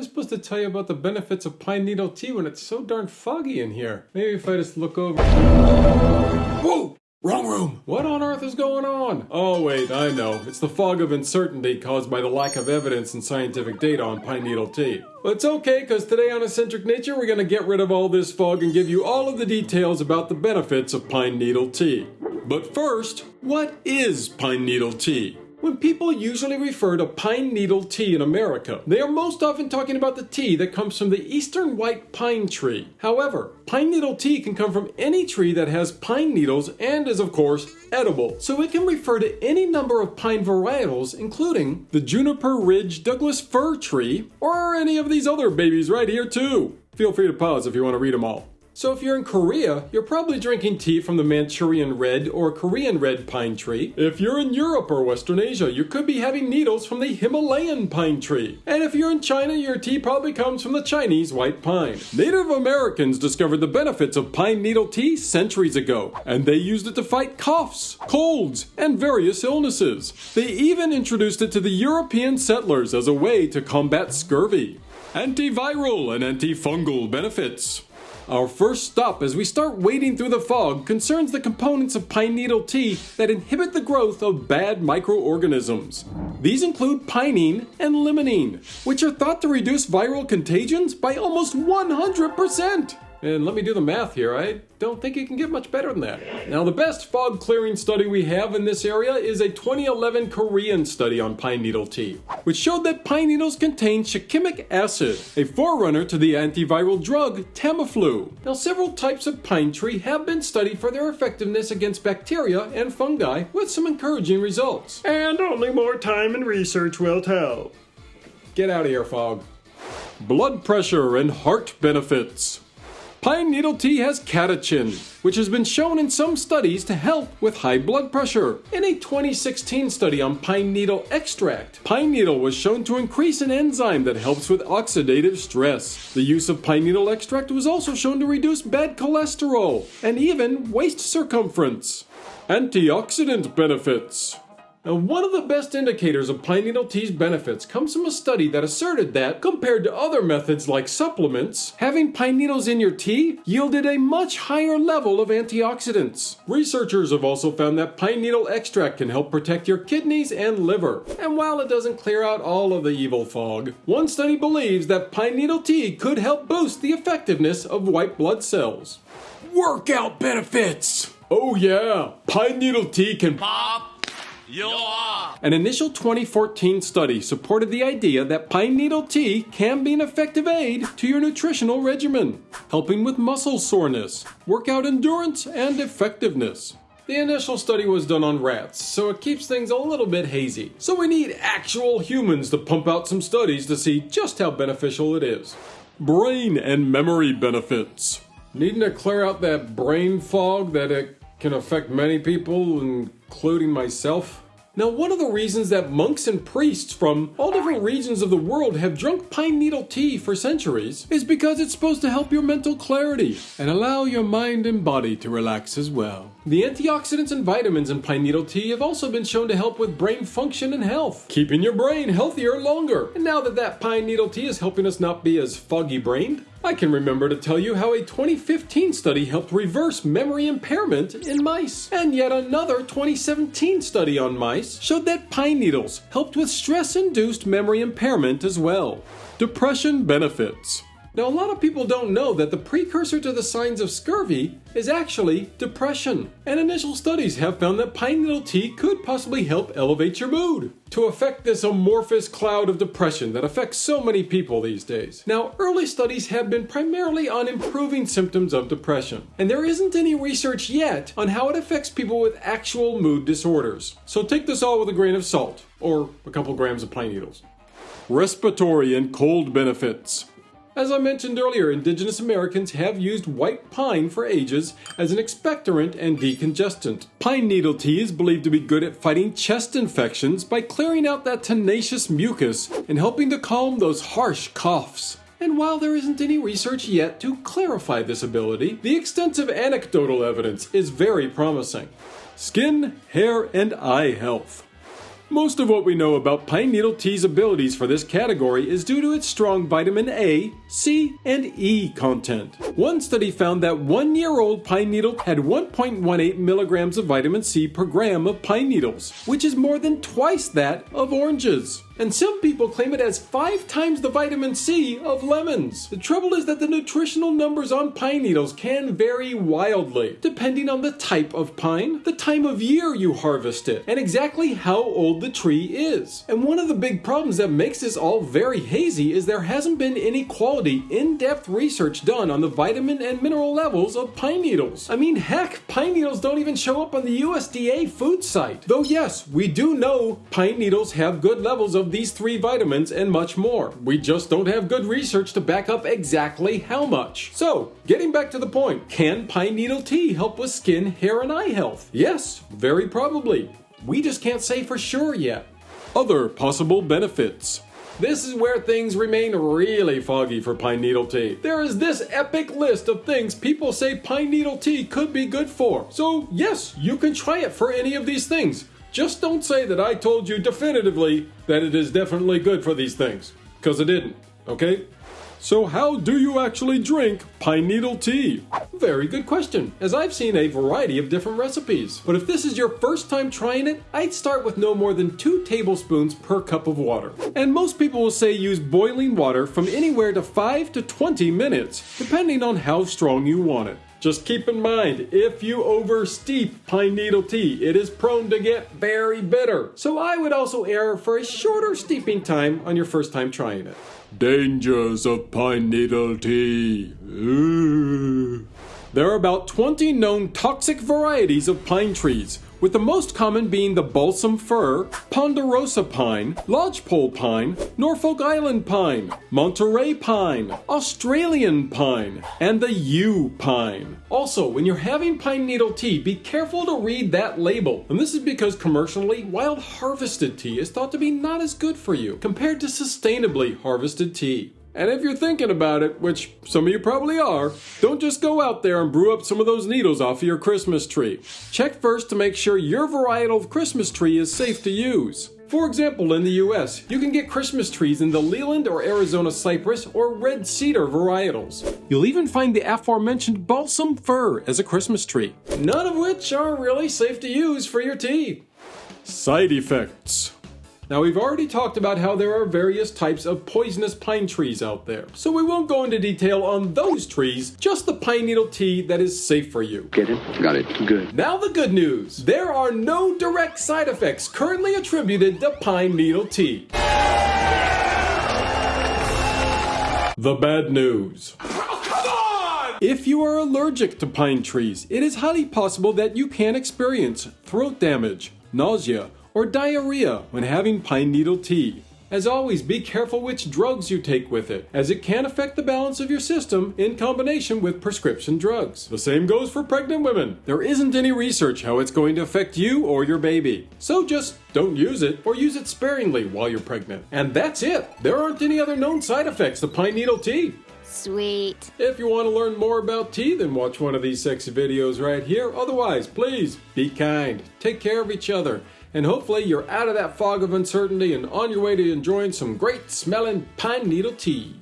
I supposed to tell you about the benefits of pine needle tea when it's so darn foggy in here? Maybe if I just look over. Whoa! Wrong room! What on earth is going on? Oh, wait, I know. It's the fog of uncertainty caused by the lack of evidence and scientific data on pine needle tea. But it's okay, because today on Eccentric Nature, we're going to get rid of all this fog and give you all of the details about the benefits of pine needle tea. But first, what is pine needle tea? When people usually refer to pine needle tea in America, they are most often talking about the tea that comes from the eastern white pine tree. However, pine needle tea can come from any tree that has pine needles and is, of course, edible. So it can refer to any number of pine varietals, including the juniper ridge Douglas fir tree, or any of these other babies right here, too. Feel free to pause if you want to read them all. So if you're in Korea, you're probably drinking tea from the Manchurian red or Korean red pine tree. If you're in Europe or Western Asia, you could be having needles from the Himalayan pine tree. And if you're in China, your tea probably comes from the Chinese white pine. Native Americans discovered the benefits of pine needle tea centuries ago, and they used it to fight coughs, colds, and various illnesses. They even introduced it to the European settlers as a way to combat scurvy. Antiviral and antifungal benefits. Our first stop as we start wading through the fog concerns the components of pine needle tea that inhibit the growth of bad microorganisms. These include pinene and limonene, which are thought to reduce viral contagions by almost 100%. And let me do the math here. I don't think it can get much better than that. Now, the best fog clearing study we have in this area is a 2011 Korean study on pine needle tea, which showed that pine needles contain shikimic acid, a forerunner to the antiviral drug Tamiflu. Now, several types of pine tree have been studied for their effectiveness against bacteria and fungi with some encouraging results. And only more time and research will tell. Get out of here, fog. Blood pressure and heart benefits. Pine needle tea has catechin, which has been shown in some studies to help with high blood pressure. In a 2016 study on pine needle extract, pine needle was shown to increase an enzyme that helps with oxidative stress. The use of pine needle extract was also shown to reduce bad cholesterol and even waist circumference. Antioxidant benefits. Now, one of the best indicators of pine needle tea's benefits comes from a study that asserted that, compared to other methods like supplements, having pine needles in your tea yielded a much higher level of antioxidants. Researchers have also found that pine needle extract can help protect your kidneys and liver. And while it doesn't clear out all of the evil fog, one study believes that pine needle tea could help boost the effectiveness of white blood cells. Workout benefits! Oh yeah, pine needle tea can pop An initial 2014 study supported the idea that pine needle tea can be an effective aid to your nutritional regimen, helping with muscle soreness, workout endurance, and effectiveness. The initial study was done on rats, so it keeps things a little bit hazy. So we need actual humans to pump out some studies to see just how beneficial it is. Brain and memory benefits. Needing to clear out that brain fog that it can affect many people, including myself. Now, one of the reasons that monks and priests from all different regions of the world have drunk pine needle tea for centuries is because it's supposed to help your mental clarity and allow your mind and body to relax as well. The antioxidants and vitamins in pine needle tea have also been shown to help with brain function and health, keeping your brain healthier longer. And now that that pine needle tea is helping us not be as foggy brained, I can remember to tell you how a 2015 study helped reverse memory impairment in mice. And yet another 2017 study on mice showed that pine needles helped with stress induced memory impairment as well. Depression benefits. Now, a lot of people don't know that the precursor to the signs of scurvy is actually depression. And initial studies have found that pine needle tea could possibly help elevate your mood to affect this amorphous cloud of depression that affects so many people these days. Now, early studies have been primarily on improving symptoms of depression, and there isn't any research yet on how it affects people with actual mood disorders. So take this all with a grain of salt, or a couple grams of pine needles. Respiratory and cold benefits. As I mentioned earlier, indigenous Americans have used white pine for ages as an expectorant and decongestant. Pine needle tea is believed to be good at fighting chest infections by clearing out that tenacious mucus and helping to calm those harsh coughs. And while there isn't any research yet to clarify this ability, the extensive anecdotal evidence is very promising. Skin, hair, and eye health. Most of what we know about pine needle tea's abilities for this category is due to its strong vitamin A, C, and E content. One study found that one year old pine needle had 1.18 milligrams of vitamin C per gram of pine needles, which is more than twice that of oranges. And some people claim it has five times the vitamin C of lemons. The trouble is that the nutritional numbers on pine needles can vary wildly, depending on the type of pine, the time of year you harvest it, and exactly how old the tree is. And one of the big problems that makes this all very hazy is there hasn't been any quality, in depth research done on the vitamin and mineral levels of pine needles. I mean, heck, pine needles don't even show up on the USDA food site. Though, yes, we do know pine needles have good levels of these three vitamins and much more. We just don't have good research to back up exactly how much. So, getting back to the point, can pine needle tea help with skin, hair, and eye health? Yes, very probably. We just can't say for sure yet. Other possible benefits. This is where things remain really foggy for pine needle tea. There is this epic list of things people say pine needle tea could be good for. So, yes, you can try it for any of these things. Just don't say that I told you definitively that it is definitely good for these things, because it didn't, okay? So, how do you actually drink pine needle tea? Very good question, as I've seen a variety of different recipes. But if this is your first time trying it, I'd start with no more than 2 tablespoons per cup of water. And most people will say use boiling water from anywhere to 5 to 20 minutes, depending on how strong you want it. Just keep in mind, if you oversteep pine needle tea, it is prone to get very bitter. So I would also err for a shorter steeping time on your first time trying it. Dangers of pine needle tea. Ooh. There are about 20 known toxic varieties of pine trees, with the most common being the balsam fir, ponderosa pine, lodgepole pine, Norfolk Island pine, Monterey pine, Australian pine, and the yew pine. Also, when you're having pine needle tea, be careful to read that label. And this is because commercially, wild harvested tea is thought to be not as good for you compared to sustainably harvested tea. And if you're thinking about it, which some of you probably are, don't just go out there and brew up some of those needles off of your Christmas tree. Check first to make sure your varietal of Christmas tree is safe to use. For example, in the US, you can get Christmas trees in the Leyland or Arizona cypress or red cedar varietals. You'll even find the aforementioned balsam fir as a Christmas tree, none of which are really safe to use for your tea. Side effects. Now, we've already talked about how there are various types of poisonous pine trees out there, so we won't go into detail on those trees, just the pine needle tea that is safe for you. Get it? Got it. Good. Now, the good news there are no direct side effects currently attributed to pine needle tea. The bad news. If you are allergic to pine trees, it is highly possible that you can experience throat damage, nausea, or diarrhea when having pine needle tea. As always, be careful which drugs you take with it, as it can affect the balance of your system in combination with prescription drugs. The same goes for pregnant women. There isn't any research how it's going to affect you or your baby. So just don't use it or use it sparingly while you're pregnant. And that's it. There aren't any other known side effects to pine needle tea. Sweet. If you want to learn more about tea, then watch one of these sexy videos right here. Otherwise, please be kind, take care of each other, and hopefully you're out of that fog of uncertainty and on your way to enjoying some great smelling pine needle tea.